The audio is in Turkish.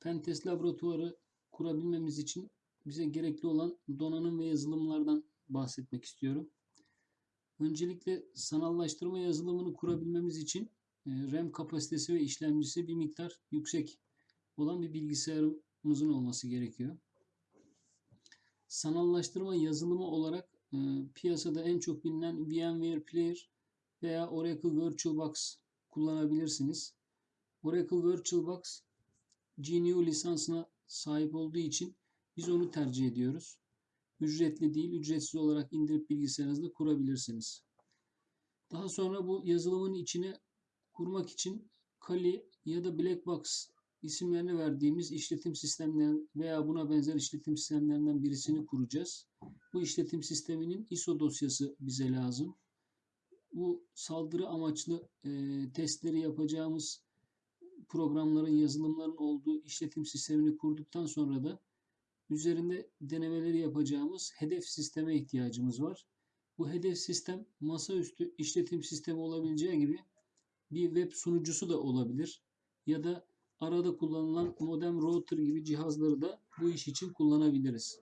Pentest laboratuvarı kurabilmemiz için bize gerekli olan donanım ve yazılımlardan bahsetmek istiyorum. Öncelikle sanallaştırma yazılımını kurabilmemiz için e, RAM kapasitesi ve işlemcisi bir miktar yüksek olan bir bilgisayarımızın olması gerekiyor. Sanallaştırma yazılımı olarak e, piyasada en çok bilinen VMware Player veya Oracle VirtualBox kullanabilirsiniz. Oracle VirtualBox GNU lisansına sahip olduğu için biz onu tercih ediyoruz. Ücretli değil, ücretsiz olarak indirip bilgisayarınızda kurabilirsiniz. Daha sonra bu yazılımın içine kurmak için Kali ya da Blackbox isimlerini verdiğimiz işletim sistemleri veya buna benzer işletim sistemlerinden birisini kuracağız. Bu işletim sisteminin ISO dosyası bize lazım. Bu saldırı amaçlı e, testleri yapacağımız programların, yazılımların olduğu işletim sistemini kurduktan sonra da üzerinde denemeleri yapacağımız hedef sisteme ihtiyacımız var. Bu hedef sistem masaüstü işletim sistemi olabileceği gibi bir web sunucusu da olabilir. Ya da arada kullanılan modem router gibi cihazları da bu iş için kullanabiliriz.